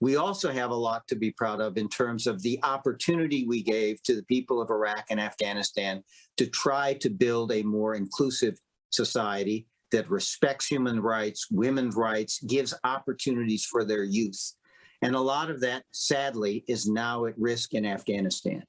We also have a lot to be proud of in terms of the opportunity we gave to the people of Iraq and Afghanistan to try to build a more inclusive society that respects human rights, women's rights, gives opportunities for their youth. And a lot of that, sadly, is now at risk in Afghanistan.